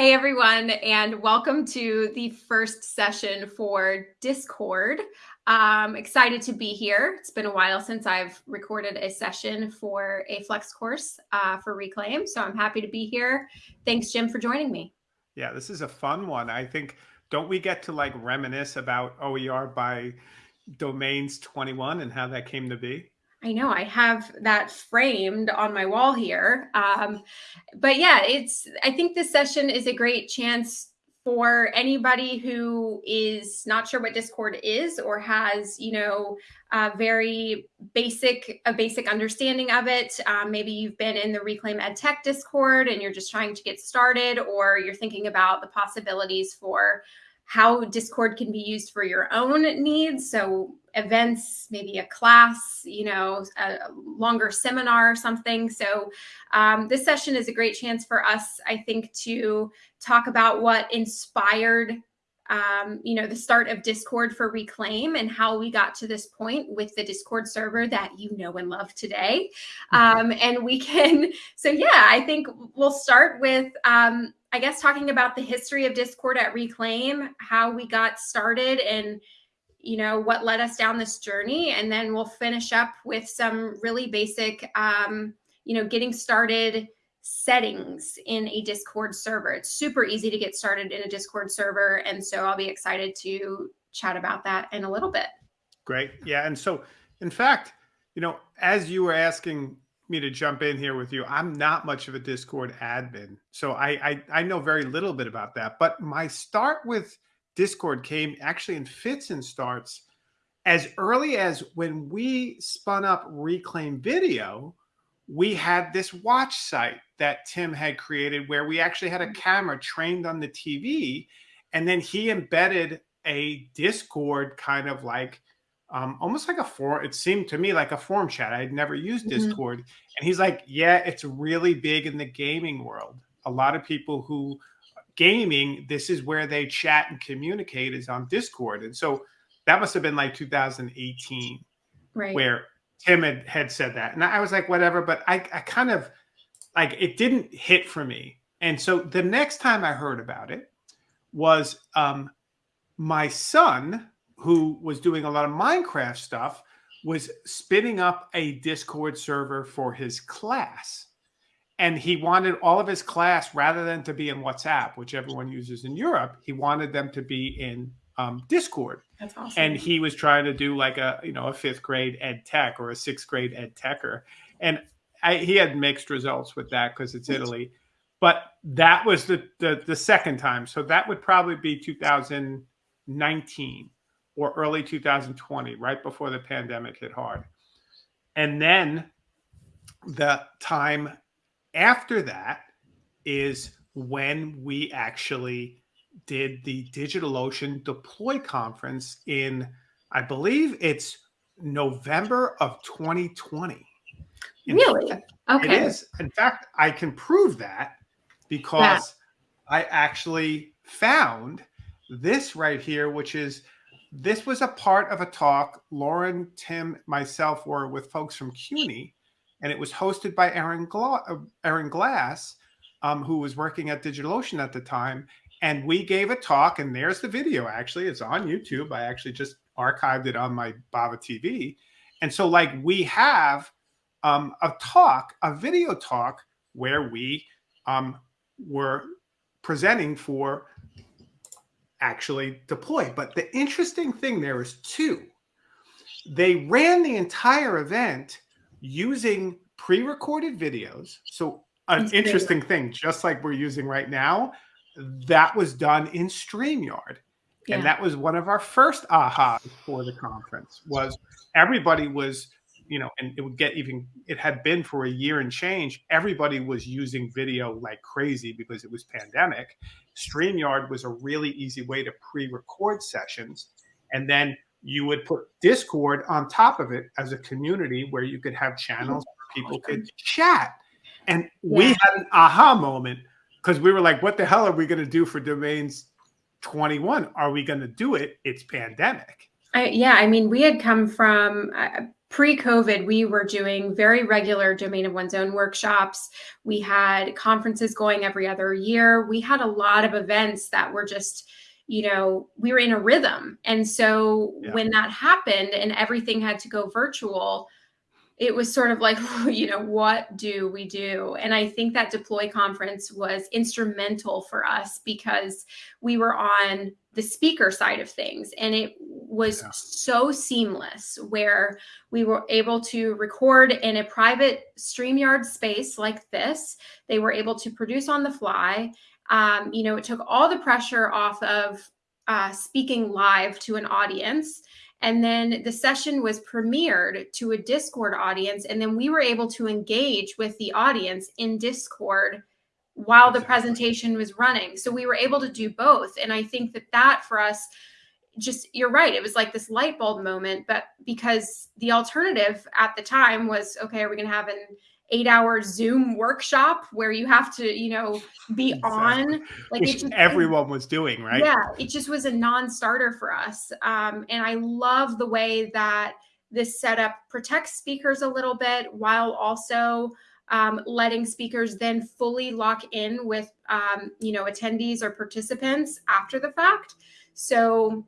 Hey everyone, and welcome to the first session for Discord. I'm excited to be here. It's been a while since I've recorded a session for a flex course uh, for Reclaim, so I'm happy to be here. Thanks, Jim, for joining me. Yeah, this is a fun one. I think, don't we get to like reminisce about OER by domains 21 and how that came to be? I know I have that framed on my wall here. Um, but yeah, it's, I think this session is a great chance for anybody who is not sure what Discord is or has, you know, a very basic, a basic understanding of it. Um, maybe you've been in the Reclaim EdTech Discord and you're just trying to get started, or you're thinking about the possibilities for how Discord can be used for your own needs. So events, maybe a class, you know, a longer seminar or something. So um, this session is a great chance for us, I think, to talk about what inspired um, you know, the start of Discord for Reclaim and how we got to this point with the Discord server that you know and love today. Um, and we can, so yeah, I think we'll start with um, I guess talking about the history of Discord at Reclaim, how we got started and you know what led us down this journey and then we'll finish up with some really basic um, you know getting started settings in a discord server it's super easy to get started in a discord server and so i'll be excited to chat about that in a little bit great yeah and so in fact you know as you were asking me to jump in here with you. I'm not much of a Discord admin, so I, I, I know very little bit about that. But my start with Discord came actually in fits and starts as early as when we spun up Reclaim Video. We had this watch site that Tim had created where we actually had a camera trained on the TV, and then he embedded a Discord kind of like um, almost like a forum. It seemed to me like a forum chat. I had never used mm -hmm. Discord, and he's like, "Yeah, it's really big in the gaming world. A lot of people who gaming, this is where they chat and communicate is on Discord." And so that must have been like 2018, right? Where Tim had, had said that, and I was like, "Whatever," but I, I kind of like it didn't hit for me. And so the next time I heard about it was um, my son who was doing a lot of Minecraft stuff, was spinning up a Discord server for his class. And he wanted all of his class, rather than to be in WhatsApp, which everyone uses in Europe, he wanted them to be in um, Discord. That's awesome. And he was trying to do like a, you know, a fifth grade ed tech or a sixth grade ed techer. And I, he had mixed results with that because it's Italy. But that was the, the, the second time. So that would probably be 2019 or early 2020, right before the pandemic hit hard. And then the time after that is when we actually did the DigitalOcean Deploy conference in, I believe it's November of 2020. In really? Fact, okay. It is. In fact, I can prove that because yeah. I actually found this right here, which is this was a part of a talk Lauren, Tim, myself were with folks from CUNY, and it was hosted by Aaron, Gla uh, Aaron Glass, um, who was working at DigitalOcean at the time. And we gave a talk, and there's the video actually. It's on YouTube. I actually just archived it on my Bava TV. And so, like, we have um, a talk, a video talk, where we um, were presenting for actually deploy. But the interesting thing there is two. They ran the entire event using pre-recorded videos. So an interesting thing, just like we're using right now, that was done in StreamYard. Yeah. And that was one of our first ahas for the conference was everybody was you know, and it would get even, it had been for a year and change. Everybody was using video like crazy because it was pandemic. StreamYard was a really easy way to pre record sessions. And then you would put Discord on top of it as a community where you could have channels where people could chat. And yeah. we had an aha moment because we were like, what the hell are we going to do for domains 21? Are we going to do it? It's pandemic. I, yeah, I mean, we had come from, uh, pre COVID, we were doing very regular domain of one's own workshops. We had conferences going every other year. We had a lot of events that were just, you know, we were in a rhythm. And so yeah. when that happened and everything had to go virtual, it was sort of like, you know, what do we do? And I think that Deploy conference was instrumental for us because we were on the speaker side of things and it was yeah. so seamless where we were able to record in a private StreamYard space like this. They were able to produce on the fly. Um, you know, it took all the pressure off of uh, speaking live to an audience. And then the session was premiered to a Discord audience. And then we were able to engage with the audience in Discord while the presentation was running. So we were able to do both. And I think that that for us, just you're right. It was like this light bulb moment, but because the alternative at the time was okay, are we going to have an eight hour Zoom workshop where you have to, you know, be exactly. on like Which just, everyone was doing, right? Yeah, it just was a non-starter for us. Um, and I love the way that this setup protects speakers a little bit while also um, letting speakers then fully lock in with, um, you know, attendees or participants after the fact. So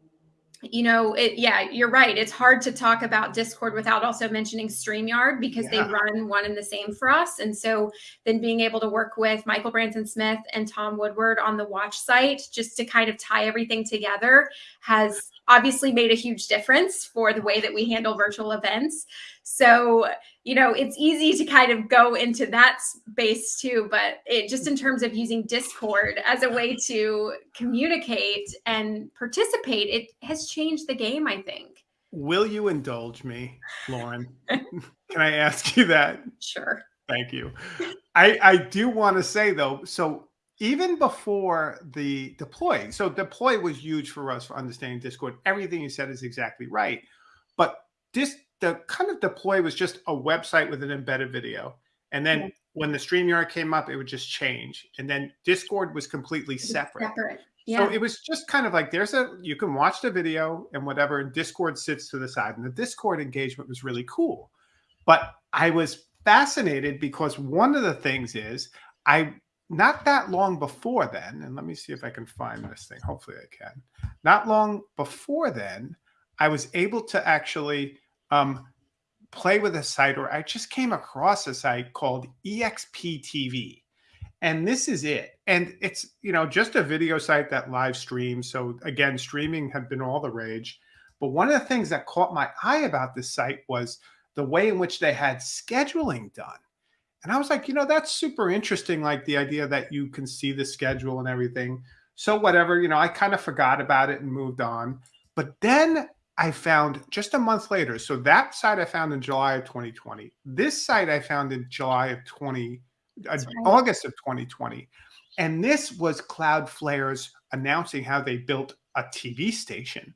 you know, it, yeah, you're right. It's hard to talk about Discord without also mentioning StreamYard because yeah. they run one and the same for us. And so then being able to work with Michael Branson Smith and Tom Woodward on the watch site just to kind of tie everything together has obviously made a huge difference for the way that we handle virtual events. So, you know, it's easy to kind of go into that space too, but it just in terms of using Discord as a way to communicate and participate, it has changed the game, I think. Will you indulge me, Lauren? Can I ask you that? Sure. Thank you. I, I do want to say though, so even before the deploy, so deploy was huge for us for understanding Discord. Everything you said is exactly right. But this the kind of deploy was just a website with an embedded video. And then yeah. when the StreamYard came up, it would just change. And then Discord was completely separate. separate. Yeah. So it was just kind of like there's a you can watch the video and whatever, and Discord sits to the side. And the Discord engagement was really cool. But I was fascinated because one of the things is I not that long before then, and let me see if I can find this thing. Hopefully I can. Not long before then, I was able to actually um, play with a site, or I just came across a site called EXP TV, And this is it. And it's, you know, just a video site that live streams. So again, streaming had been all the rage. But one of the things that caught my eye about this site was the way in which they had scheduling done. And I was like, you know, that's super interesting. Like the idea that you can see the schedule and everything. So whatever, you know, I kind of forgot about it and moved on. But then I found just a month later. So that site I found in July of 2020. This site I found in July of 20, uh, right. August of 2020. And this was Cloudflare's announcing how they built a TV station.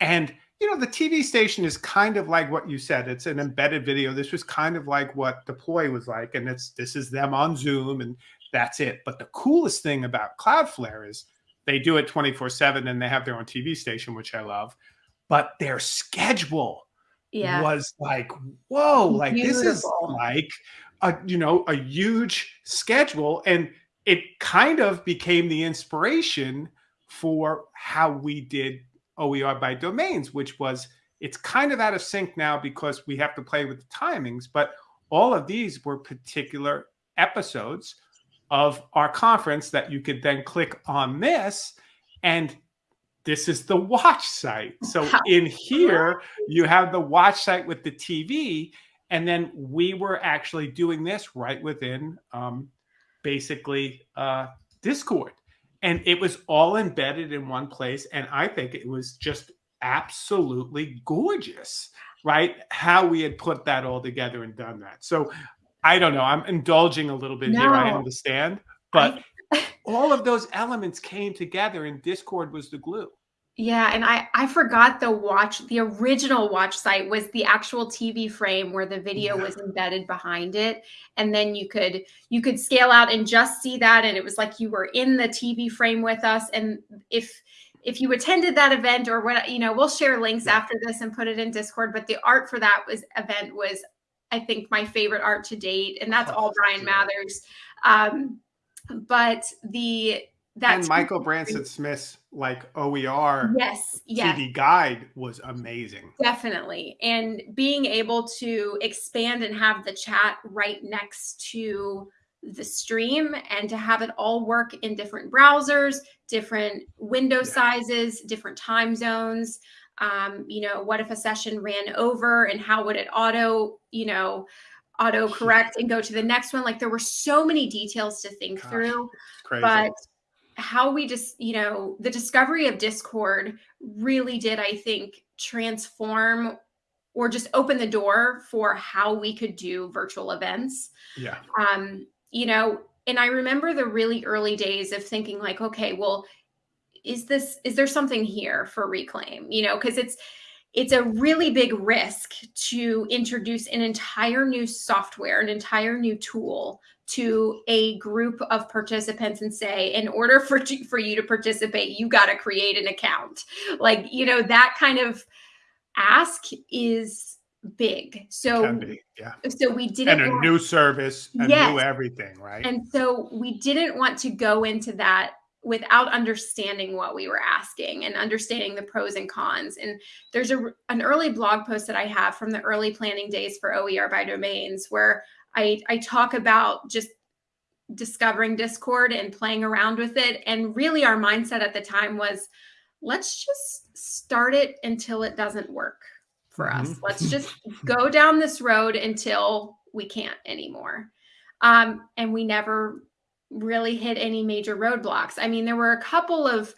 And, you know, the TV station is kind of like what you said. It's an embedded video. This was kind of like what Deploy was like. And it's this is them on Zoom and that's it. But the coolest thing about Cloudflare is they do it 24 7 and they have their own TV station, which I love but their schedule yeah. was like, whoa, like Beautiful. this is like a you know a huge schedule, and it kind of became the inspiration for how we did OER by domains, which was it's kind of out of sync now because we have to play with the timings, but all of these were particular episodes of our conference that you could then click on this and this is the watch site. So in here, you have the watch site with the TV. And then we were actually doing this right within um, basically uh, Discord. And it was all embedded in one place. And I think it was just absolutely gorgeous, right? How we had put that all together and done that. So I don't know. I'm indulging a little bit no. here. I understand. But I all of those elements came together and Discord was the glue. Yeah, and I I forgot the watch the original watch site was the actual TV frame where the video yeah. was embedded behind it and then you could you could scale out and just see that and it was like you were in the TV frame with us and if if you attended that event or what, you know, we'll share links yeah. after this and put it in Discord. But the art for that was event was, I think, my favorite art to date, and that's all Bryan Mathers. Um, but the that and Michael Branson Smith's like OER yes, yes. TV guide was amazing. Definitely. And being able to expand and have the chat right next to the stream and to have it all work in different browsers, different window yeah. sizes, different time zones. Um, you know, what if a session ran over and how would it auto, you know, auto correct and go to the next one? Like there were so many details to think Gosh, through. But how we just, you know, the discovery of Discord really did, I think, transform or just open the door for how we could do virtual events. Yeah. Um, you know, and I remember the really early days of thinking like, okay, well, is this is there something here for reclaim? You know, because it's it's a really big risk to introduce an entire new software, an entire new tool to a group of participants and say, in order for, for you to participate, you got to create an account. Like, you know, that kind of ask is big. So, be, yeah. So we didn't. And a want, new service, a yes. new everything, right? And so we didn't want to go into that without understanding what we were asking and understanding the pros and cons. And there's a, an early blog post that I have from the early planning days for OER by domains where I, I talk about just discovering Discord and playing around with it. And really, our mindset at the time was let's just start it until it doesn't work for us. Let's just go down this road until we can't anymore. Um, and we never really hit any major roadblocks. I mean, there were a couple of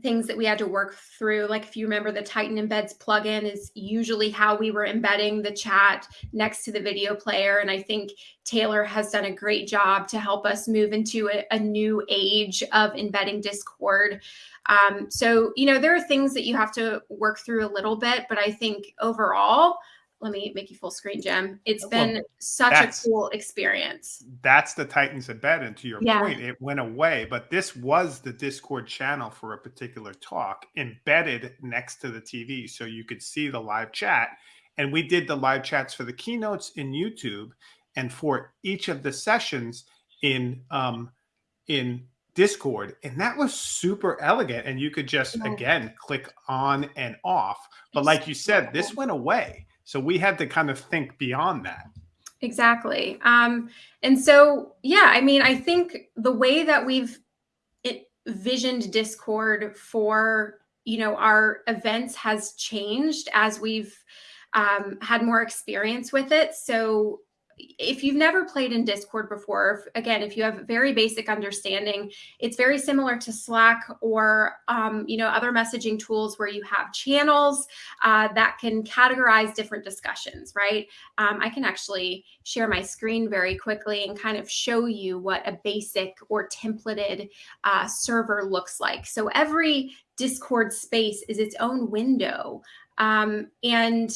things that we had to work through. Like if you remember the Titan Embeds plugin is usually how we were embedding the chat next to the video player. And I think Taylor has done a great job to help us move into a, a new age of embedding Discord. Um, so, you know, there are things that you have to work through a little bit, but I think overall, let me make you full screen, Jim. It's been well, such a cool experience. That's the Titans embed. And to your yeah. point, it went away, but this was the Discord channel for a particular talk embedded next to the TV. So you could see the live chat. And we did the live chats for the keynotes in YouTube and for each of the sessions in um, in Discord. And that was super elegant. And you could just, again, click on and off. But like you said, this went away. So we had to kind of think beyond that. Exactly. Um, and so, yeah, I mean, I think the way that we've visioned Discord for you know our events has changed as we've um, had more experience with it. So if you've never played in Discord before, if, again, if you have very basic understanding, it's very similar to Slack or um, you know other messaging tools where you have channels uh, that can categorize different discussions. Right? Um, I can actually share my screen very quickly and kind of show you what a basic or templated uh, server looks like. So every Discord space is its own window, um, and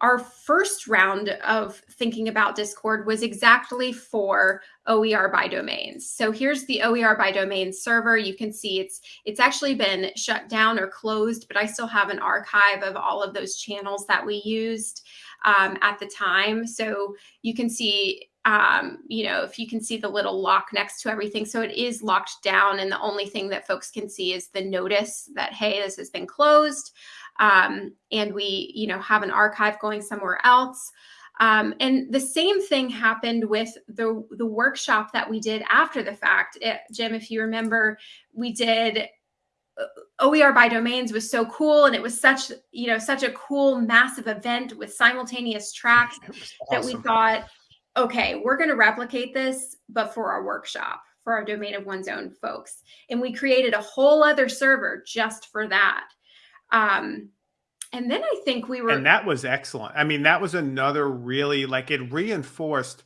our first round of thinking about Discord was exactly for OER by domains. So here's the OER by domains server. You can see it's it's actually been shut down or closed, but I still have an archive of all of those channels that we used um, at the time. So you can see um, you know, if you can see the little lock next to everything. So it is locked down. And the only thing that folks can see is the notice that, hey, this has been closed um, and we, you know, have an archive going somewhere else. Um, and the same thing happened with the the workshop that we did after the fact. It, Jim, if you remember, we did uh, OER by domains was so cool and it was such you know such a cool massive event with simultaneous tracks awesome. that we thought okay we're going to replicate this but for our workshop for our domain of one's own folks and we created a whole other server just for that um, and then I think we were. And that was excellent. I mean, that was another really like it reinforced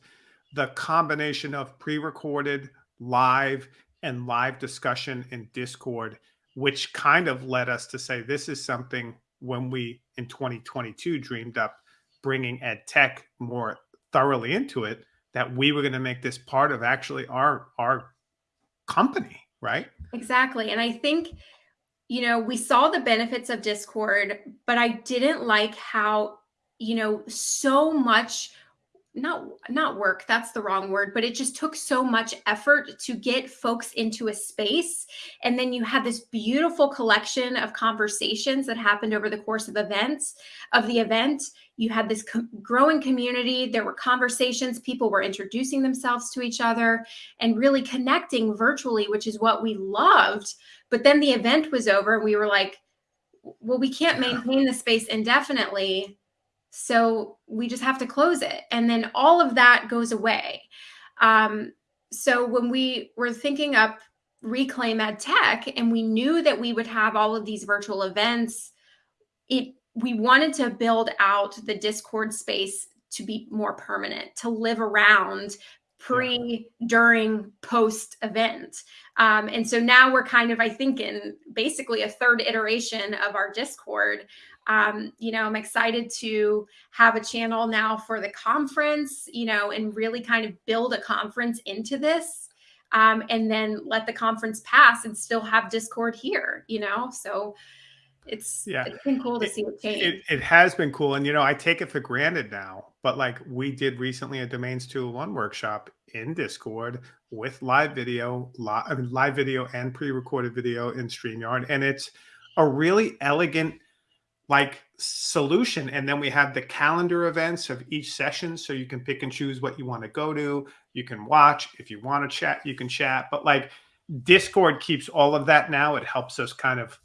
the combination of pre recorded, live, and live discussion in Discord, which kind of led us to say this is something when we in 2022 dreamed up bringing ed tech more thoroughly into it that we were going to make this part of actually our our company right exactly and i think you know, we saw the benefits of Discord, but I didn't like how, you know, so much not not work that's the wrong word but it just took so much effort to get folks into a space. And then you had this beautiful collection of conversations that happened over the course of events of the event. You had this co growing community. There were conversations. People were introducing themselves to each other and really connecting virtually which is what we loved but then the event was over and we were like well we can't maintain the space indefinitely so we just have to close it. And then all of that goes away. Um, so when we were thinking up Reclaim Ed Tech and we knew that we would have all of these virtual events, it we wanted to build out the Discord space to be more permanent, to live around pre, during, post event. Um, and so now we're kind of, I think, in basically a third iteration of our Discord um, you know, I'm excited to have a channel now for the conference, you know, and really kind of build a conference into this. Um, and then let the conference pass and still have Discord here, you know? So it's, yeah. it's been cool to it, see it change. It, it, has been cool. And, you know, I take it for granted now, but like we did recently a Domains 201 workshop in Discord with live video, live, live video and pre-recorded video in StreamYard. And it's a really elegant like solution. And then we have the calendar events of each session so you can pick and choose what you want to go to. You can watch. If you want to chat you can chat. But like discord keeps all of that now. It helps us kind of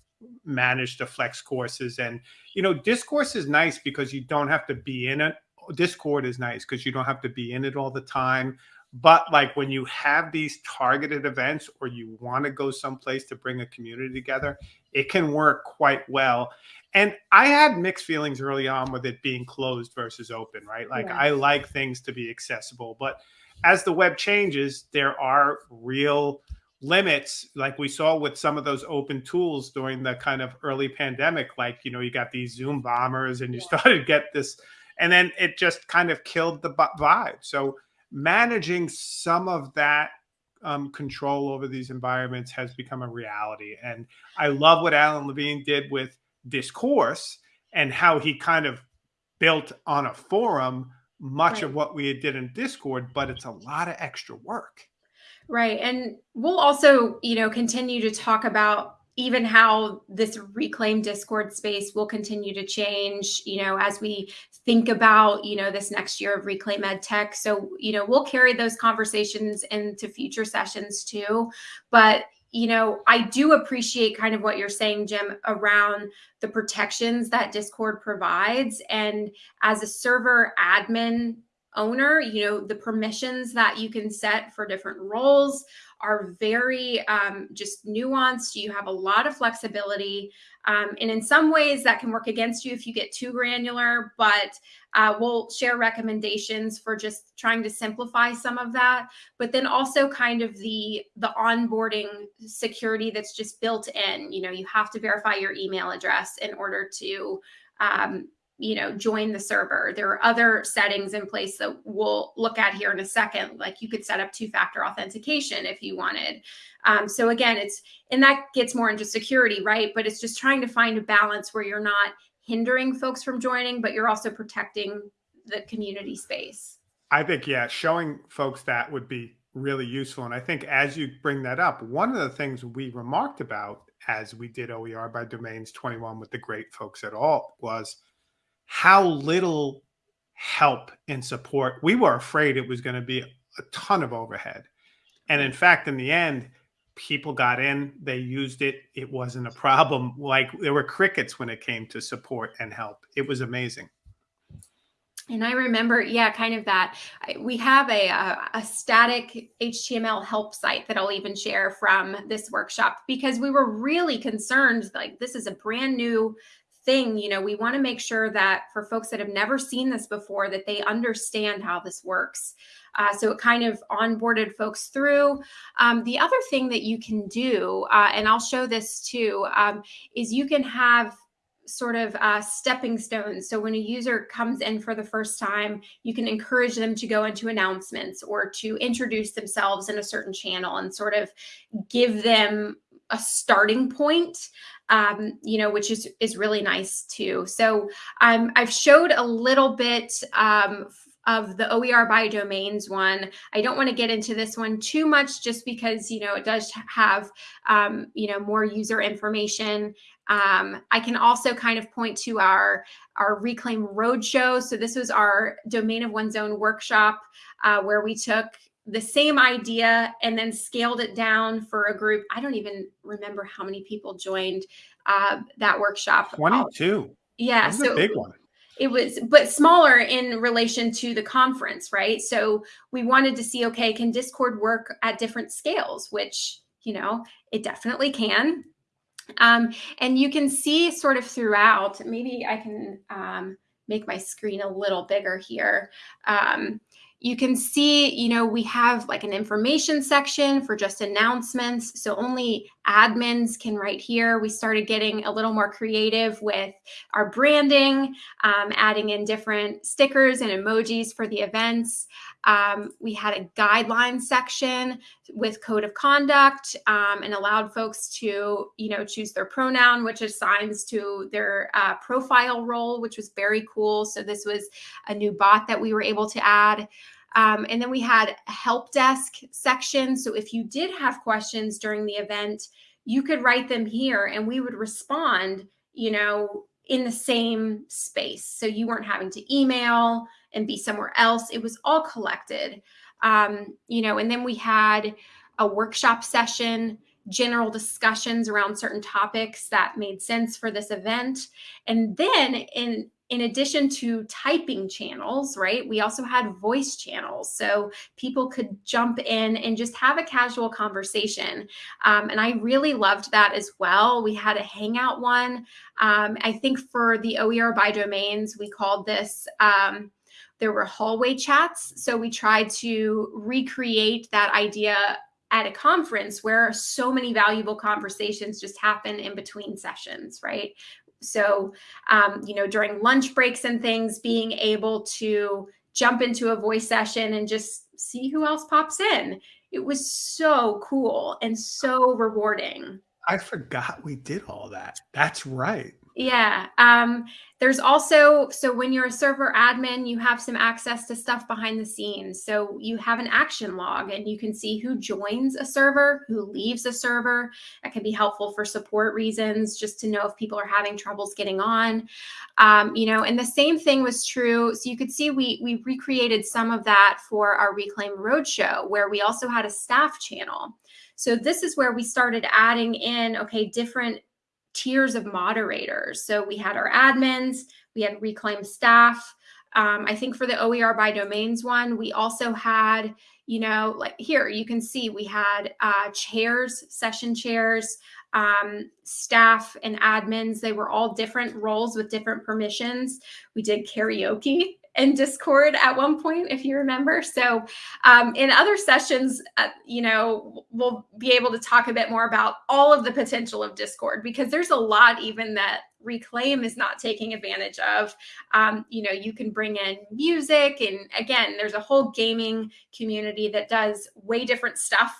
manage the flex courses. And you know discourse is nice because you don't have to be in it discord is nice because you don't have to be in it all the time but like when you have these targeted events or you want to go someplace to bring a community together it can work quite well and I had mixed feelings early on with it being closed versus open, right? Like yeah. I like things to be accessible, but as the web changes, there are real limits like we saw with some of those open tools during the kind of early pandemic like you know you got these zoom bombers and you yeah. started to get this and then it just kind of killed the vibe so managing some of that um, control over these environments has become a reality and i love what alan levine did with discourse and how he kind of built on a forum much right. of what we did in Discord, but it's a lot of extra work. Right. And we'll also, you know, continue to talk about even how this reclaim discord space will continue to change you know as we think about you know this next year of reclaim ed tech so you know we'll carry those conversations into future sessions too but you know, I do appreciate kind of what you're saying, Jim, around the protections that Discord provides. And as a server admin owner, you know, the permissions that you can set for different roles are very um, just nuanced. You have a lot of flexibility. Um, and in some ways that can work against you if you get too granular, but uh, we'll share recommendations for just trying to simplify some of that. But then also kind of the, the onboarding security that's just built in, you know, you have to verify your email address in order to um, you know, join the server. There are other settings in place that we'll look at here in a second. Like you could set up two-factor authentication if you wanted. Um, so again, it's, and that gets more into security, right? But it's just trying to find a balance where you're not hindering folks from joining, but you're also protecting the community space. I think, yeah, showing folks that would be really useful. And I think as you bring that up, one of the things we remarked about as we did OER by Domains 21 with the great folks at all was how little help and support. We were afraid it was going to be a ton of overhead. And in fact, in the end, people got in, they used it. It wasn't a problem. Like there were crickets when it came to support and help. It was amazing. And I remember, yeah, kind of that. We have a, a, a, static HTML help site that I'll even share from this workshop because we were really concerned. Like, this is a brand new thing, you know, we want to make sure that for folks that have never seen this before, that they understand how this works. Uh, so it kind of onboarded folks through. Um, the other thing that you can do, uh, and I'll show this too, um, is you can have sort of uh, stepping stones. So when a user comes in for the first time, you can encourage them to go into announcements or to introduce themselves in a certain channel and sort of give them a starting point um, you know, which is is really nice too. So um, I've showed a little bit um, of the OER by domains one. I don't want to get into this one too much just because, you know, it does have, um, you know, more user information. Um, I can also kind of point to our, our Reclaim Roadshow. So this was our Domain of One's Own workshop uh, where we took the same idea and then scaled it down for a group. I don't even remember how many people joined uh, that workshop. 22. Yeah. so big one. It was, but smaller in relation to the conference, right? So we wanted to see, okay, can Discord work at different scales, which, you know, it definitely can. Um, and you can see sort of throughout, maybe I can um, make my screen a little bigger here. Um, you can see, you know, we have like an information section for just announcements. So only admins can write here. We started getting a little more creative with our branding, um, adding in different stickers and emojis for the events. Um, we had a guidelines section with code of conduct um, and allowed folks to, you know, choose their pronoun, which assigns to their uh, profile role, which was very cool. So this was a new bot that we were able to add. Um, and then we had help desk section. So if you did have questions during the event, you could write them here and we would respond, you know, in the same space. So you weren't having to email and be somewhere else. It was all collected. Um, you know, and then we had a workshop session, general discussions around certain topics that made sense for this event. And then in in addition to typing channels, right, we also had voice channels. So people could jump in and just have a casual conversation. Um, and I really loved that as well. We had a Hangout one. Um, I think for the OER by domains, we called this. Um, there were hallway chats. So we tried to recreate that idea at a conference where so many valuable conversations just happen in between sessions, right? So, um, you know, during lunch breaks and things, being able to jump into a voice session and just see who else pops in. It was so cool and so rewarding. I forgot we did all that. That's right. Yeah. Um, there's also, so when you're a server admin, you have some access to stuff behind the scenes. So you have an action log and you can see who joins a server, who leaves a server. That can be helpful for support reasons, just to know if people are having troubles getting on. Um, you know, and the same thing was true. So you could see we, we recreated some of that for our Reclaim Roadshow, where we also had a staff channel. So this is where we started adding in, okay, different tiers of moderators. So we had our admins, we had reclaim staff. Um, I think for the OER by domains one, we also had, you know, like here you can see we had uh, chairs, session chairs, um, staff and admins. They were all different roles with different permissions. We did karaoke in Discord at one point, if you remember. So um, in other sessions, uh, you know, we'll be able to talk a bit more about all of the potential of Discord because there's a lot even that Reclaim is not taking advantage of. Um, you know, you can bring in music, and again, there's a whole gaming community that does way different stuff.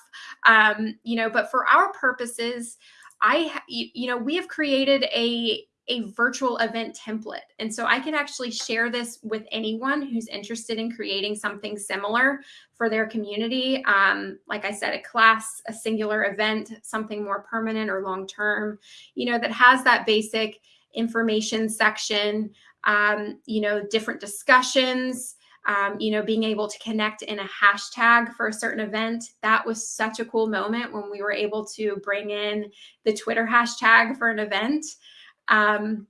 Um, you know, but for our purposes, I, you know, we have created a a virtual event template. And so I can actually share this with anyone who's interested in creating something similar for their community. Um, like I said, a class, a singular event, something more permanent or long term, you know, that has that basic information section, um, you know, different discussions. Um, you know, being able to connect in a hashtag for a certain event. That was such a cool moment when we were able to bring in the Twitter hashtag for an event. Um,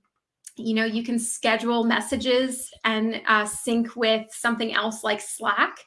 you know, you can schedule messages and uh, sync with something else like Slack.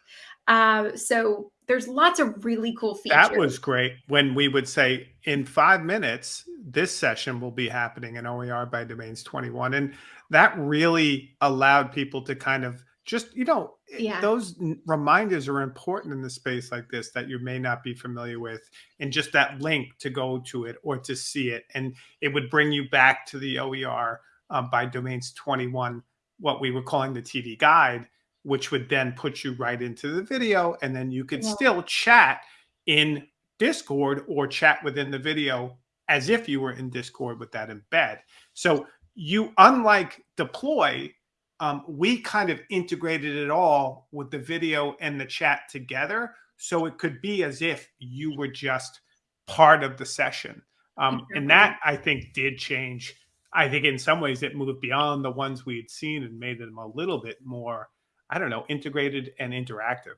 Uh, so there's lots of really cool features. That was great when we would say in five minutes, this session will be happening in OER by Domains 21. And that really allowed people to kind of just, you know, yeah. those reminders are important in the space like this that you may not be familiar with and just that link to go to it or to see it and it would bring you back to the oer um, by domains 21 what we were calling the tv guide which would then put you right into the video and then you could yeah. still chat in discord or chat within the video as if you were in Discord with that embed. So you, unlike deploy, um, we kind of integrated it all with the video and the chat together. So it could be as if you were just part of the session. Um, and that I think did change. I think in some ways it moved beyond the ones we had seen and made them a little bit more, I don't know, integrated and interactive.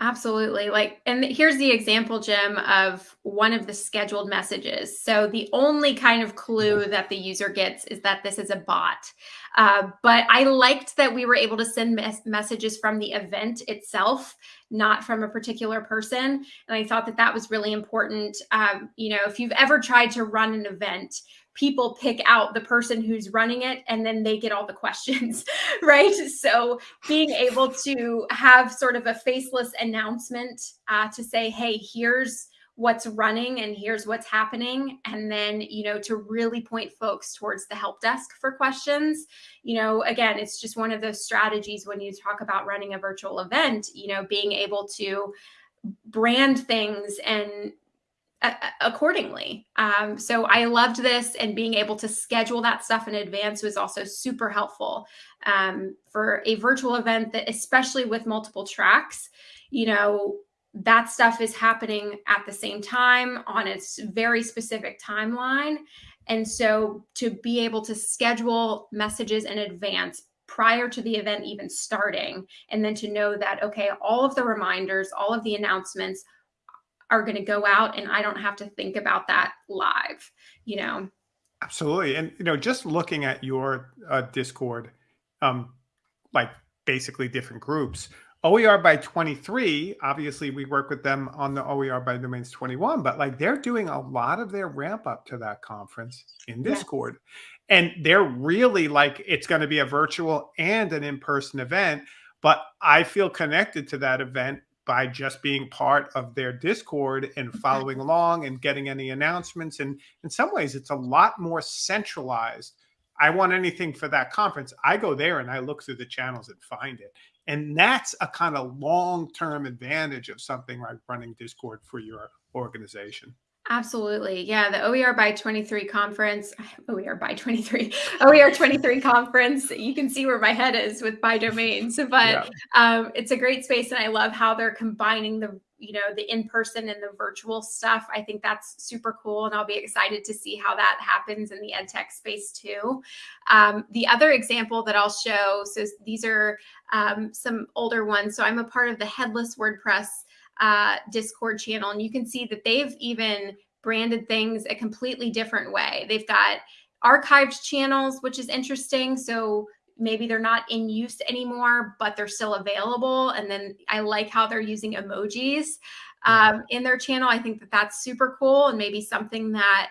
Absolutely. Like, and here's the example, Jim, of one of the scheduled messages. So the only kind of clue that the user gets is that this is a bot. Uh, but I liked that we were able to send mes messages from the event itself, not from a particular person. And I thought that that was really important. Um, you know, if you've ever tried to run an event, people pick out the person who's running it and then they get all the questions, right? So being able to have sort of a faceless announcement uh, to say, hey, here's what's running and here's what's happening and then you know to really point folks towards the help desk for questions you know again it's just one of those strategies when you talk about running a virtual event you know being able to brand things and accordingly. Um, so I loved this and being able to schedule that stuff in advance was also super helpful um, for a virtual event that especially with multiple tracks, you know, that stuff is happening at the same time on a very specific timeline. And so to be able to schedule messages in advance prior to the event even starting, and then to know that, okay, all of the reminders, all of the announcements, are going to go out and I don't have to think about that live, you know? Absolutely. And, you know, just looking at your uh, Discord, um, like basically different groups, OER by 23, obviously we work with them on the OER by domains 21, but like they're doing a lot of their ramp up to that conference in Discord. Yeah. And they're really like it's going to be a virtual and an in-person event, but I feel connected to that event by just being part of their Discord and mm-hmm. following along and getting any announcements. And in some ways, it's a lot more centralized. I want anything for that conference. I go there and I look through the channels and find it. And that's a kind of long term advantage of something like running Discord for your organization. Absolutely. Yeah. The OER by 23 conference, OER by 23, OER 23 conference, you can see where my head is with by domains, but yeah. um, it's a great space. And I love how they're combining the, you know, the in-person and the virtual stuff. I think that's super cool. And I'll be excited to see how that happens in the ed tech space too. Um, the other example that I'll show, so these are um, some older ones. So I'm a part of the headless WordPress uh, Discord channel, and you can see that they've even branded things a completely different way. They've got archived channels, which is interesting. So maybe they're not in use anymore, but they're still available. And then I like how they're using emojis um, in their channel. I think that that's super cool and maybe something that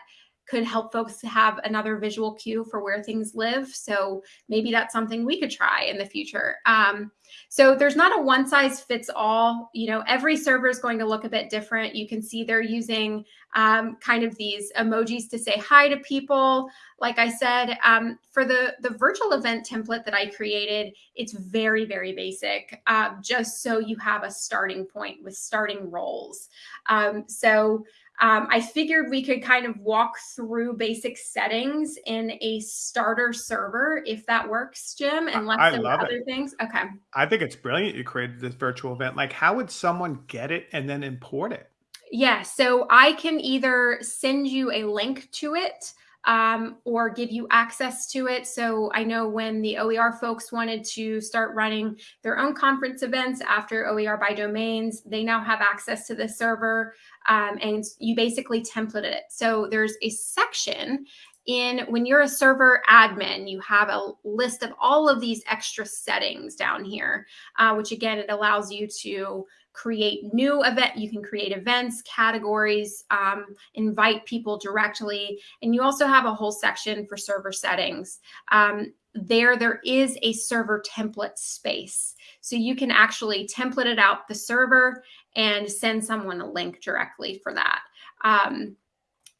could help folks have another visual cue for where things live. So maybe that's something we could try in the future. Um, so there's not a one size fits all. You know, every server is going to look a bit different. You can see they're using um, kind of these emojis to say hi to people. Like I said, um, for the, the virtual event template that I created, it's very, very basic, uh, just so you have a starting point with starting roles. Um, so um, I figured we could kind of walk through basic settings in a starter server if that works, Jim, unless I there are other it. things. Okay. I think it's brilliant you created this virtual event. Like, how would someone get it and then import it? Yeah, so I can either send you a link to it um, or give you access to it. So I know when the OER folks wanted to start running their own conference events after OER by domains, they now have access to the server um, and you basically template it. So there's a section in when you're a server admin, you have a list of all of these extra settings down here, uh, which again, it allows you to create new event. You can create events, categories, um, invite people directly. And you also have a whole section for server settings. Um, there, there is a server template space. So you can actually template it out the server and send someone a link directly for that. Um,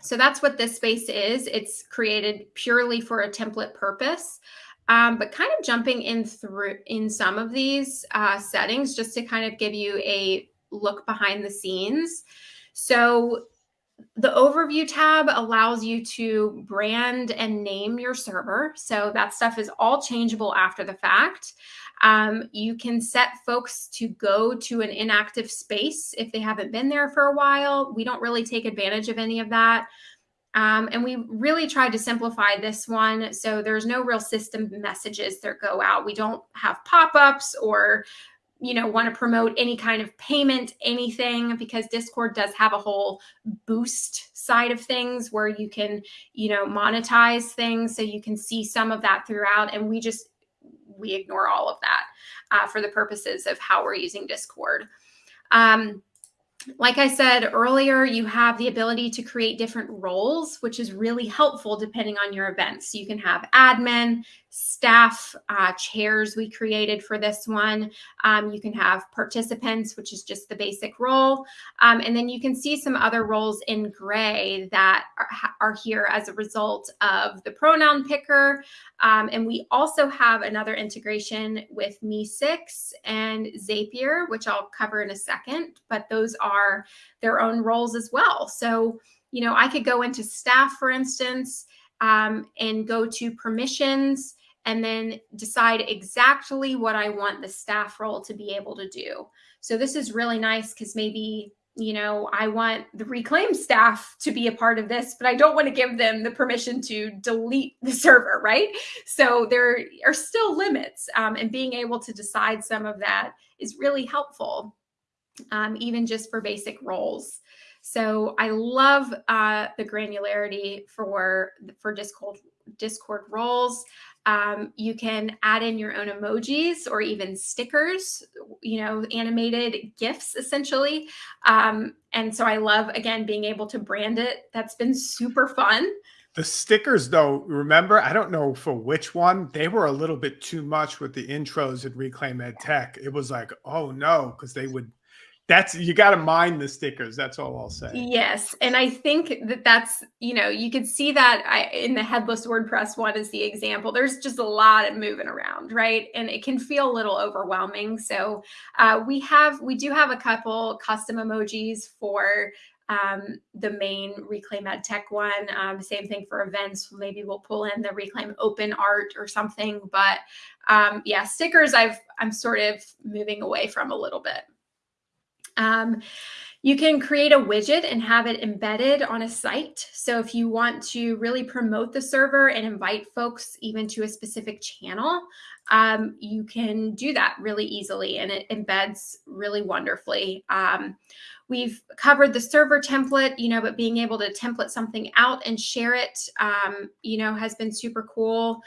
so that's what this space is. It's created purely for a template purpose. Um, but kind of jumping in through in some of these uh, settings just to kind of give you a look behind the scenes. So the overview tab allows you to brand and name your server. So that stuff is all changeable after the fact. Um, you can set folks to go to an inactive space if they haven't been there for a while. We don't really take advantage of any of that. Um, and we really tried to simplify this one. So there's no real system messages that go out. We don't have pop-ups or you know want to promote any kind of payment anything because discord does have a whole boost side of things where you can you know monetize things so you can see some of that throughout and we just we ignore all of that uh, for the purposes of how we're using discord um, like I said earlier, you have the ability to create different roles, which is really helpful depending on your events. So you can have admin, staff, uh, chairs we created for this one. Um, you can have participants, which is just the basic role. Um, and then you can see some other roles in gray that are, are here as a result of the pronoun picker. Um, and we also have another integration with MEE6 and Zapier, which I'll cover in a second, but those are their own roles as well. So, you know, I could go into staff, for instance, um, and go to permissions and then decide exactly what I want the staff role to be able to do. So this is really nice because maybe, you know, I want the reclaim staff to be a part of this, but I don't want to give them the permission to delete the server, right? So there are still limits um, and being able to decide some of that is really helpful, um, even just for basic roles. So I love uh, the granularity for for Discord Discord roles. Um, you can add in your own emojis or even stickers, you know, animated GIFs essentially. Um, and so I love, again, being able to brand it. That's been super fun. The stickers, though, remember, I don't know for which one, they were a little bit too much with the intros at Reclaim Ed Tech. It was like, oh no, because they would that's you got to mind the stickers that's all i'll say yes and i think that that's you know you could see that I, in the headless wordpress one is the example there's just a lot of moving around right and it can feel a little overwhelming so uh, we have we do have a couple custom emojis for um, the main Reclaim Ed Tech one. Um, same thing for events. Maybe we'll pull in the Reclaim Open Art or something. But um, yeah, stickers I've I'm sort of moving away from a little bit. Um, you can create a widget and have it embedded on a site. So if you want to really promote the server and invite folks even to a specific channel, um, you can do that really easily and it embeds really wonderfully. Um, we've covered the server template, you know, but being able to template something out and share it, um, you know, has been super cool.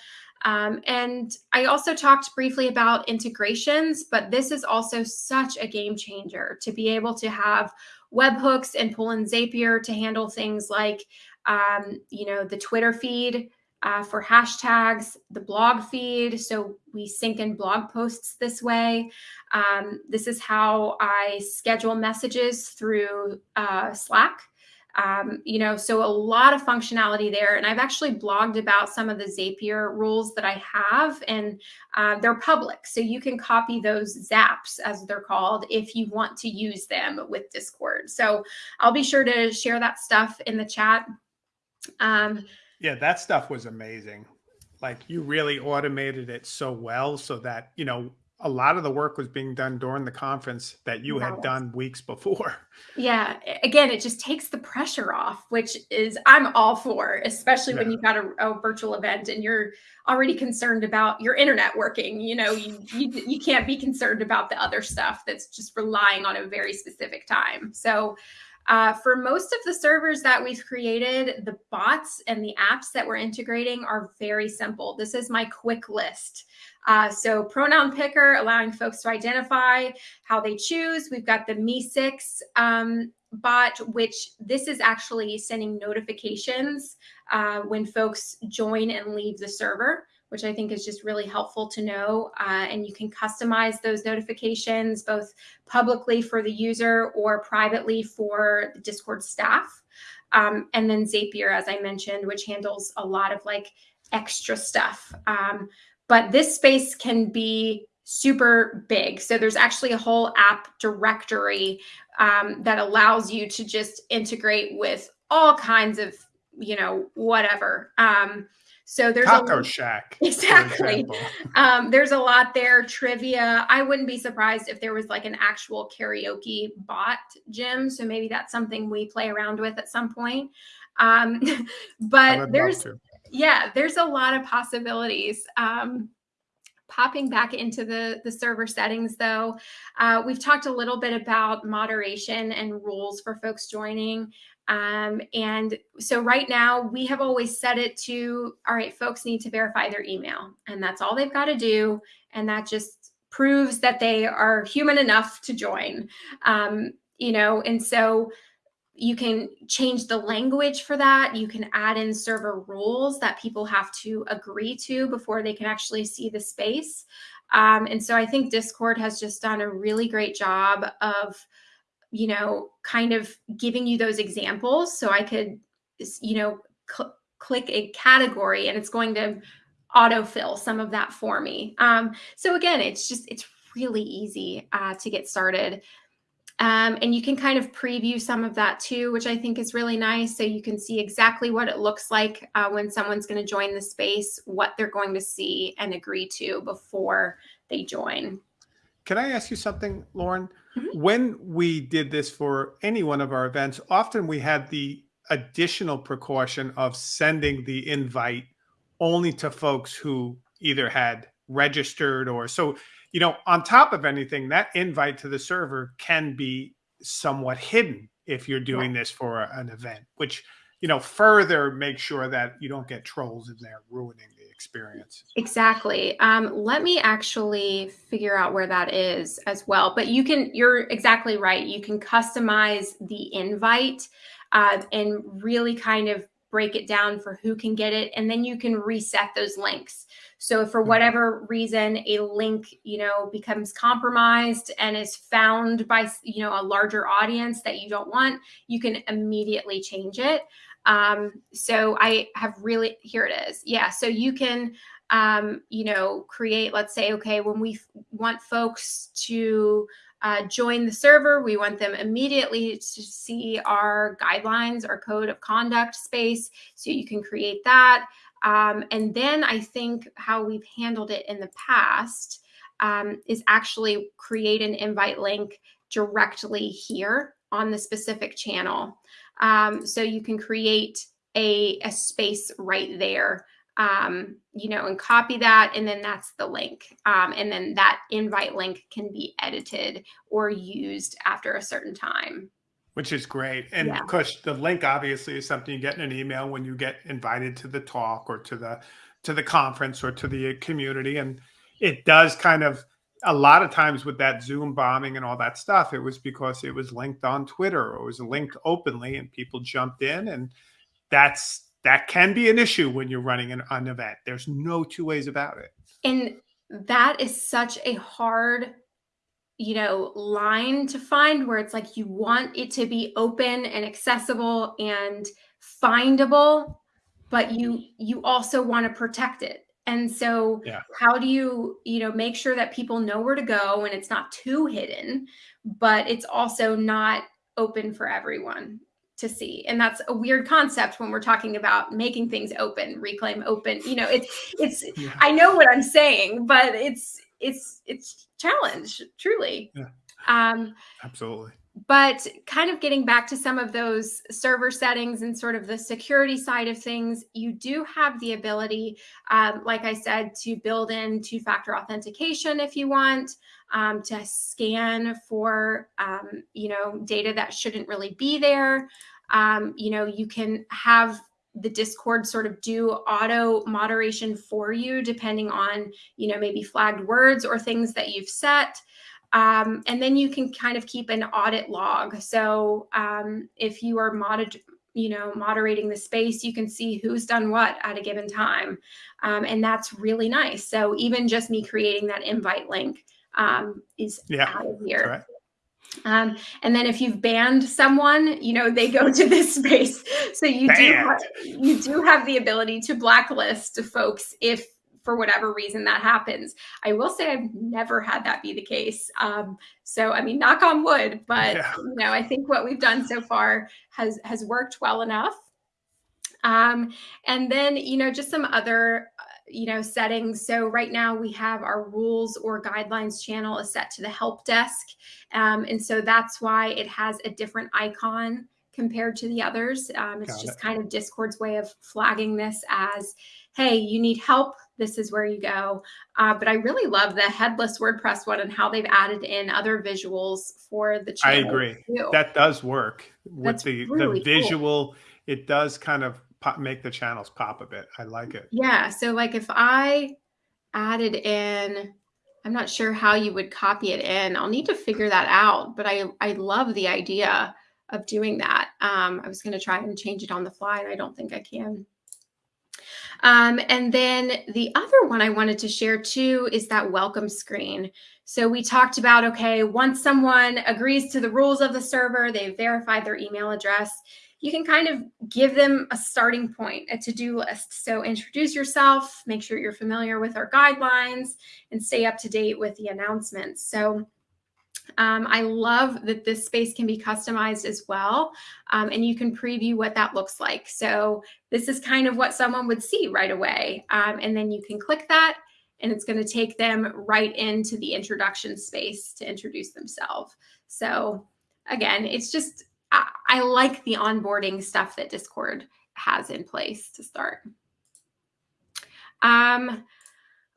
Um, and I also talked briefly about integrations, but this is also such a game changer to be able to have webhooks and pull in Zapier to handle things like, um, you know, the Twitter feed uh, for hashtags, the blog feed. So we sync in blog posts this way. Um, this is how I schedule messages through uh, Slack. Um, you know, so a lot of functionality there. And I've actually blogged about some of the Zapier rules that I have, and uh, they're public. So you can copy those zaps, as they're called, if you want to use them with Discord. So I'll be sure to share that stuff in the chat. Um, yeah, that stuff was amazing. Like you really automated it so well so that, you know, a lot of the work was being done during the conference that you had done weeks before. Yeah. Again, it just takes the pressure off, which is I'm all for, especially yeah. when you've got a, a, virtual event and you're already concerned about your internet working. You know, you, you you can't be concerned about the other stuff that's just relying on a very specific time. So uh, for most of the servers that we've created, the bots and the apps that we're integrating are very simple. This is my quick list. Uh, so pronoun picker, allowing folks to identify how they choose. We've got the MEE6 um, bot, which this is actually sending notifications uh, when folks join and leave the server which I think is just really helpful to know. Uh, and you can customize those notifications both publicly for the user or privately for the Discord staff. Um, and then Zapier, as I mentioned, which handles a lot of like extra stuff. Um, but this space can be super big. So there's actually a whole app directory um, that allows you to just integrate with all kinds of you know whatever um so there's Taco a, Shack. Exactly. Um, there's a lot there. Trivia. I wouldn't be surprised if there was like an actual karaoke bot gym. So maybe that's something we play around with at some point. Um, but there's yeah, there's a lot of possibilities. Um, popping back into the the server settings though uh, we've talked a little bit about moderation and rules for folks joining um, and so right now we have always set it to, all right, folks need to verify their email and that's all they've got to do. And that just proves that they are human enough to join, um, you know, and so you can change the language for that. You can add in server rules that people have to agree to before they can actually see the space. Um, and so I think Discord has just done a really great job of you know, kind of giving you those examples. So I could, you know, cl click a category and it's going to autofill some of that for me. Um, so again, it's just, it's really easy uh, to get started. Um, and you can kind of preview some of that too, which I think is really nice. So you can see exactly what it looks like uh, when someone's going to join the space, what they're going to see and agree to before they join. Can I ask you something, Lauren? Mm-hmm. When we did this for any one of our events, often we had the additional precaution of sending the invite only to folks who either had registered or so, you know, on top of anything, that invite to the server can be somewhat hidden if you're doing this for an event, which, you know, further make sure that you don't get trolls in there ruining experience. Exactly. Um, let me actually figure out where that is as well. But you can, you're exactly right. You can customize the invite uh, and really kind of break it down for who can get it. And then you can reset those links. So if for mm-hmm. whatever reason a link, you know, becomes compromised and is found by, you know, a larger audience that you don't want, you can immediately change it. Um, so I have really, here it is. Yeah. So you can, um, you know, create, let's say, okay, when we want folks to uh, join the server, we want them immediately to see our guidelines, our code of conduct space. So you can create that. Um, and then I think how we've handled it in the past um, is actually create an invite link directly here on the specific channel. Um, so you can create a, a space right there, um, you know, and copy that. And then that's the link. Um, and then that invite link can be edited or used after a certain time. Which is great. And yeah. course, the link obviously is something you get in an email when you get invited to the talk or to the to the conference or to the community. And it does kind of a lot of times with that Zoom bombing and all that stuff, it was because it was linked on Twitter or it was linked openly and people jumped in. And that's that can be an issue when you're running an, an event. There's no two ways about it. And that is such a hard you know line to find where it's like you want it to be open and accessible and findable but you you also want to protect it and so yeah. how do you, you know, make sure that people know where to go and it's not too hidden, but it's also not open for everyone to see. And that's a weird concept when we're talking about making things open, reclaim open. You know, it's it's yeah. I know what I'm saying, but it's it's it's challenge, truly. Yeah. Um absolutely but kind of getting back to some of those server settings and sort of the security side of things, you do have the ability, um, like I said, to build in two-factor authentication if you want, um, to scan for, um, you know, data that shouldn't really be there. Um, you know, you can have the Discord sort of do auto moderation for you, depending on, you know, maybe flagged words or things that you've set. Um, and then you can kind of keep an audit log. So um, if you are modded, you know, moderating the space, you can see who's done what at a given time. Um, and that's really nice. So even just me creating that invite link um, is yeah, out of here. Um, and then if you've banned someone, you know, they go to this space. So you do have, you do have the ability to blacklist folks if for whatever reason that happens. I will say I've never had that be the case. Um, so I mean, knock on wood, but yeah. you know, I think what we've done so far has has worked well enough. Um, and then you know, just some other uh, you know settings. So right now we have our rules or guidelines channel is set to the help desk, um, and so that's why it has a different icon compared to the others. Um, it's Got just it. kind of Discord's way of flagging this as, hey, you need help. This is where you go. Uh, but I really love the headless WordPress one and how they've added in other visuals for the channel. I agree. Too. That does work with That's the, really the visual. Cool. It does kind of pop, make the channels pop a bit. I like it. Yeah. So like if I added in, I'm not sure how you would copy it in. I'll need to figure that out. But I, I love the idea of doing that. Um, I was going to try and change it on the fly, and I don't think I can. Um, and then the other one I wanted to share too is that welcome screen. So we talked about, okay, once someone agrees to the rules of the server, they've verified their email address, you can kind of give them a starting point, a to-do list. So introduce yourself, make sure you're familiar with our guidelines, and stay up to date with the announcements. So um, I love that this space can be customized as well, um, and you can preview what that looks like. So this is kind of what someone would see right away. Um, and then you can click that and it's going to take them right into the introduction space to introduce themselves. So again, it's just, I, I like the onboarding stuff that Discord has in place to start. Um,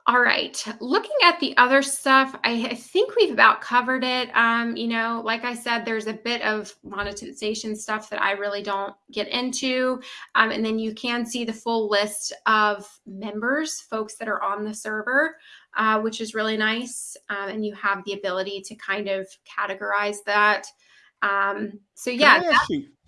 all right, looking at the other stuff, I, I think we've about covered it. Um, you know, like I said, there's a bit of monetization stuff that I really don't get into. Um, and then you can see the full list of members, folks that are on the server, uh, which is really nice. Um, and you have the ability to kind of categorize that. Um, so yeah.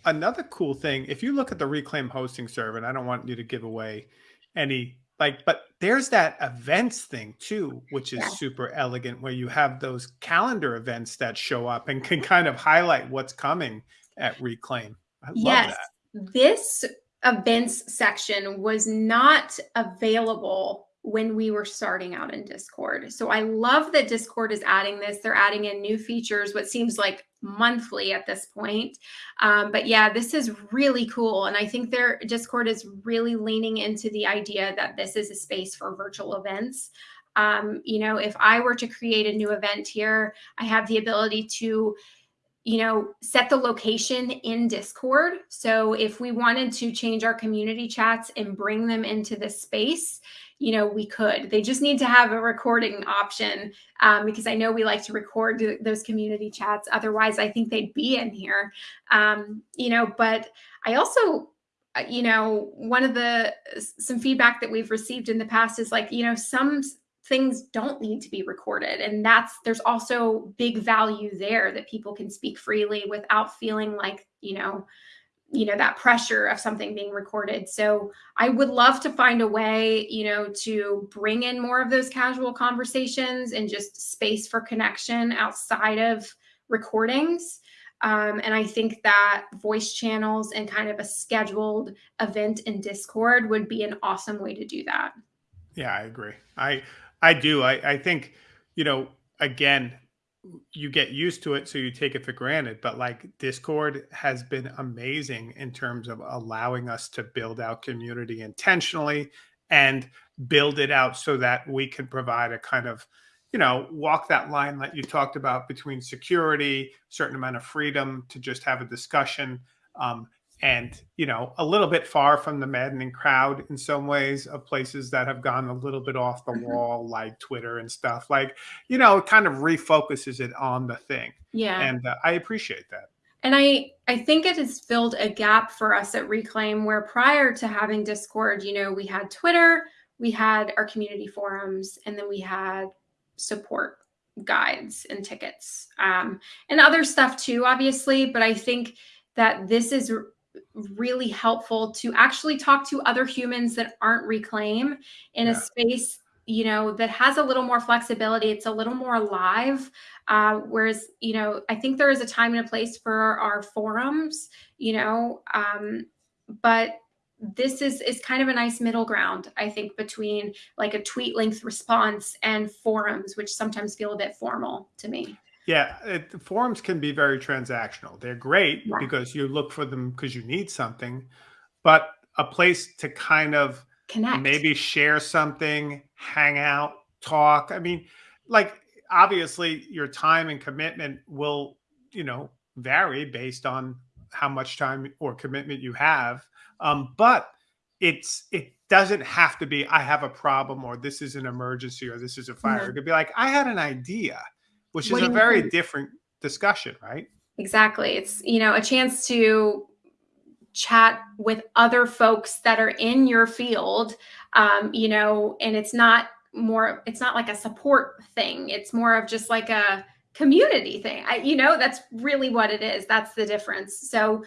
another cool thing, if you look at the Reclaim hosting server, and I don't want you to give away any like but there's that events thing too which is yeah. super elegant where you have those calendar events that show up and can kind of highlight what's coming at reclaim I love that. yes this events section was not available when we were starting out in Discord. So I love that Discord is adding this. They're adding in new features, what seems like monthly at this point. Um, but yeah, this is really cool. And I think their Discord is really leaning into the idea that this is a space for virtual events. Um, you know, if I were to create a new event here, I have the ability to you know, set the location in Discord. So if we wanted to change our community chats and bring them into this space, you know, we could. They just need to have a recording option um, because I know we like to record those community chats. Otherwise, I think they'd be in here. Um, you know, but I also, uh, you know, one of the some feedback that we've received in the past is like, you know, some things don't need to be recorded and that's there's also big value there that people can speak freely without feeling like you know you know that pressure of something being recorded. So i would love to find a way you know to bring in more of those casual conversations and just space for connection outside of recordings. Um, and i think that voice channels and kind of a scheduled event in discord would be an awesome way to do that. Yeah i agree. I i do. I i think you know again you get used to it so you take it for granted but like discord has been amazing in terms of allowing us to build out community intentionally and build it out so that we can provide a kind of you know walk that line that you talked about between security certain amount of freedom to just have a discussion um, and you know a little bit far from the maddening crowd in some ways of places that have gone a little bit off the mm-hmm. wall like twitter and stuff like you know it kind of refocuses it on the thing yeah and uh, i appreciate that and i i think it has filled a gap for us at reclaim where prior to having discord you know we had twitter we had our community forums and then we had support guides and tickets um, and other stuff too obviously but i think that this is really helpful to actually talk to other humans that aren't reclaim in yeah. a space you know that has a little more flexibility it's a little more alive uh, whereas you know i think there is a time and a place for our forums you know um, but this is is kind of a nice middle ground i think between like a tweet length response and forums which sometimes feel a bit formal to me yeah it, forums can be very transactional they're great yeah. because you look for them because you need something but a place to kind of connect maybe share something hang out talk i mean like obviously your time and commitment will you know vary based on how much time or commitment you have. Um, but it's it doesn't have to be I have a problem or this is an emergency or this is a fire. Mm-hmm. It could be like I had an idea, which what is a very think? different discussion, right? Exactly. It's you know a chance to chat with other folks that are in your field, um, you know, and it's not more. It's not like a support thing. It's more of just like a community thing. I, you know, that's really what it is. That's the difference. So,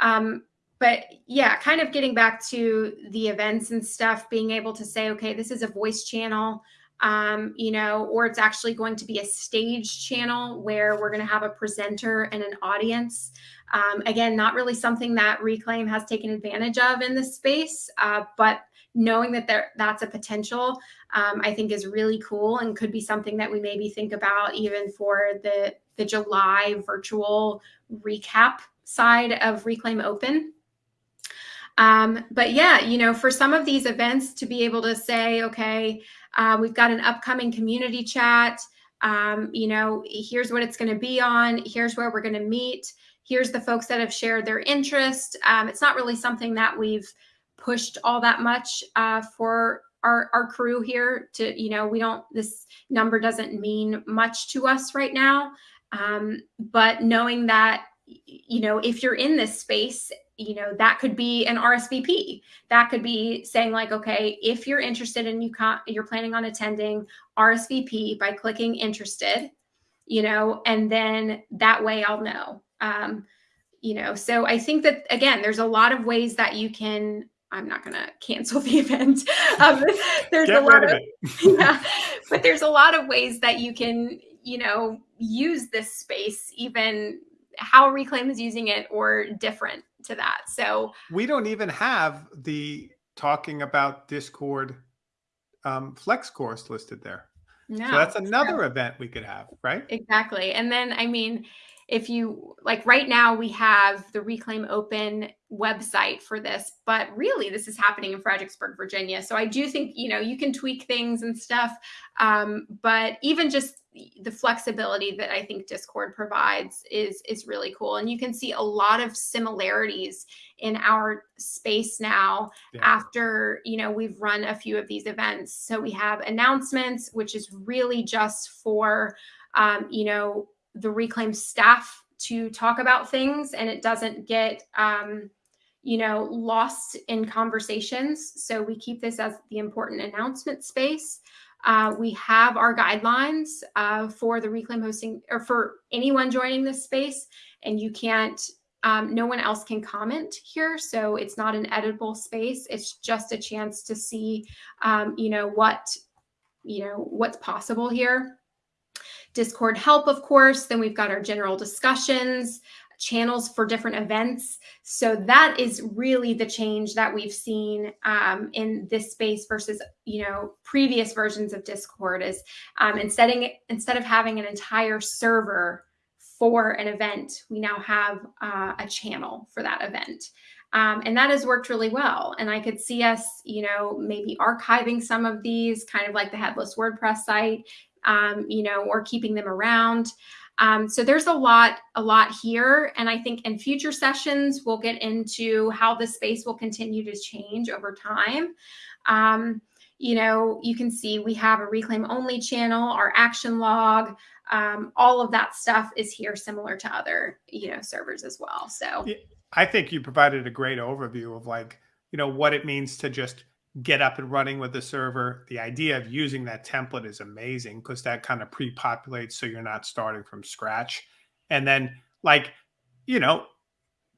um, but yeah, kind of getting back to the events and stuff, being able to say, okay, this is a voice channel, um, you know, or it's actually going to be a stage channel where we're going to have a presenter and an audience. Um, again, not really something that Reclaim has taken advantage of in this space, uh, but knowing that there that's a potential um, i think is really cool and could be something that we maybe think about even for the the july virtual recap side of reclaim open um, but yeah you know for some of these events to be able to say okay uh, we've got an upcoming community chat. Um, you know here's what it's going to be on. Here's where we're going to meet. Here's the folks that have shared their interest. Um, it's not really something that we've pushed all that much uh, for our, our crew here to, you know, we don't, this number doesn't mean much to us right now. Um, but knowing that, you know, if you're in this space, you know, that could be an RSVP. That could be saying like, okay, if you're interested and you can't, you're planning on attending RSVP by clicking interested, you know, and then that way I'll know. Um, you know, so I think that again, there's a lot of ways that you can I'm not going to cancel the event. Um, there's Get a lot of, of yeah, but there's a lot of ways that you can, you know, use this space, even how Reclaim is using it or different to that. So we don't even have the talking about Discord um, flex course listed there. No, so that's another true. event we could have, right? Exactly. And then, I mean, if you like right now we have the reclaim open website for this but really this is happening in fredericksburg virginia. So i do think you know you can tweak things and stuff um, but even just the flexibility that i think discord provides is is really cool. And you can see a lot of similarities in our space now yeah. after you know we've run a few of these events. So we have announcements which is really just for um, you know the reclaim staff to talk about things and it doesn't get um, you know lost in conversations. So we keep this as the important announcement space. Uh, we have our guidelines uh, for the reclaim hosting or for anyone joining this space and you can't um, no one else can comment here. So it's not an editable space. It's just a chance to see um, you know what you know what's possible here Discord help, of course. Then we've got our general discussions, channels for different events. So that is really the change that we've seen um, in this space versus, you know, previous versions of Discord is um, instead, of, instead of having an entire server for an event, we now have uh, a channel for that event. Um, and that has worked really well. And I could see us, you know, maybe archiving some of these, kind of like the headless WordPress site, um, you know, or keeping them around. Um, so there's a lot, a lot here. And I think in future sessions, we'll get into how the space will continue to change over time. Um, you know, you can see we have a reclaim only channel, our action log, um, all of that stuff is here similar to other, you know, servers as well. So I think you provided a great overview of like, you know, what it means to just get up and running with the server. The idea of using that template is amazing because that kind of pre-populates so you're not starting from scratch. And then like, you know,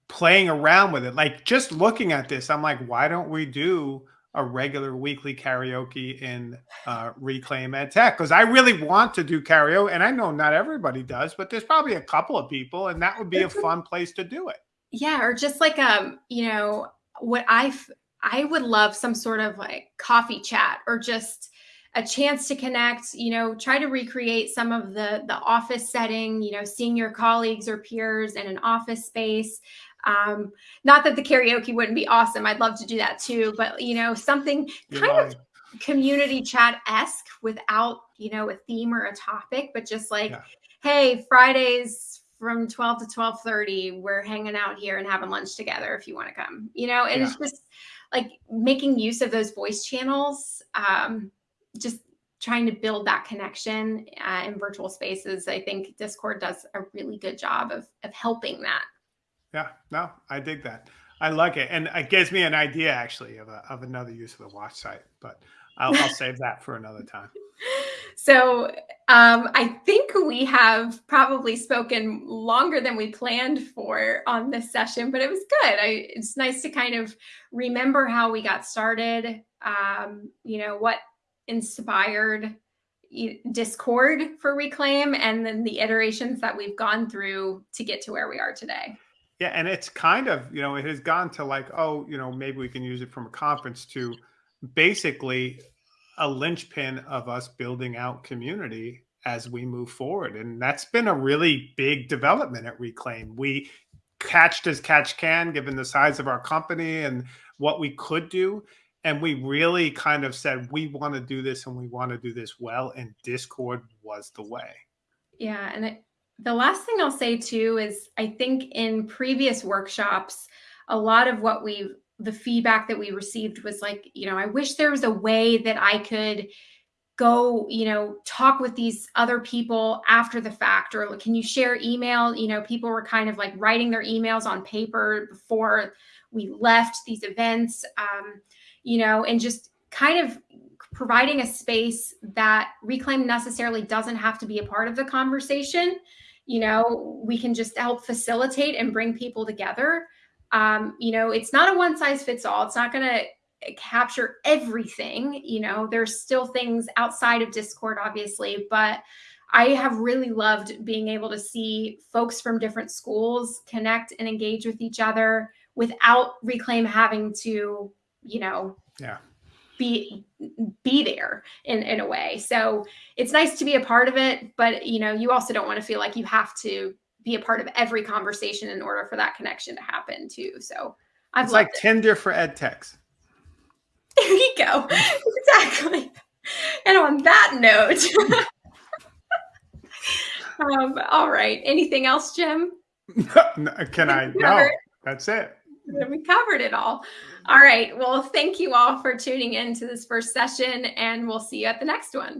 playing around with it, like just looking at this, I'm like, why don't we do a regular weekly karaoke in uh, Reclaim Ed Tech? Because I really want to do karaoke, and I know not everybody does, but there's probably a couple of people, and that would be a fun place to do it. Yeah, or just like um, you know, what I've I would love some sort of like coffee chat or just a chance to connect you know try to recreate some of the the office setting you know seeing your colleagues or peers in an office space um, not that the karaoke wouldn't be awesome i'd love to do that too but you know something You're kind lying. of community chat esque without you know a theme or a topic but just like Yeah. hey fridays from 12 to 12:30 we're hanging out here and having lunch together if you want to come you know and it's just like making use of those voice channels um, just trying to build that connection uh, in virtual spaces i think discord does a really good job of of helping that Yeah, no, I dig that. I like it, and it gives me an idea actually of a, of another use of the watch site, but I'll, I'll save that for another time. So um, i think we have probably spoken longer than we planned for on this session but it was good. I, it's nice to kind of remember how we got started um, you know what inspired discord for reclaim and then the iterations that we've gone through to get to where we are today. Yeah, and it's kind of you know it has gone to like oh you know maybe we can use it from a conference to basically a linchpin of us building out community as we move forward, and that's been a really big development at Reclaim. We catched as catch can given the size of our company and what we could do. And we really kind of said, we want to do this and we want to do this well. And Discord was the way. Yeah, and it, the last thing I'll say too is I think in previous workshops, a lot of what we the feedback that we received was like, you know, I wish there was a way that I could go, you know, talk with these other people after the fact or can you share email? You know, people were kind of like writing their emails on paper before we left these events, um, you know, and just kind of providing a space that reclaim necessarily doesn't have to be a part of the conversation you know we can just help facilitate and bring people together um, you know it's not a one size fits all it's not going to capture everything. You know there's still things outside of discord obviously but i have really loved being able to see folks from different schools connect and engage with each other without reclaim having to you know Yeah. be be there in in a way. So it's nice to be a part of it but you know you also don't want to feel like you have to be a part of every conversation in order for that connection to happen too. So i've It's like Tinder for ed techs. there you go. Exactly. And on that note um, all right. Anything else jim? Can I? No, that's it. we covered it all. All right. Well thank you all for tuning in to this first session and we'll see you at the next one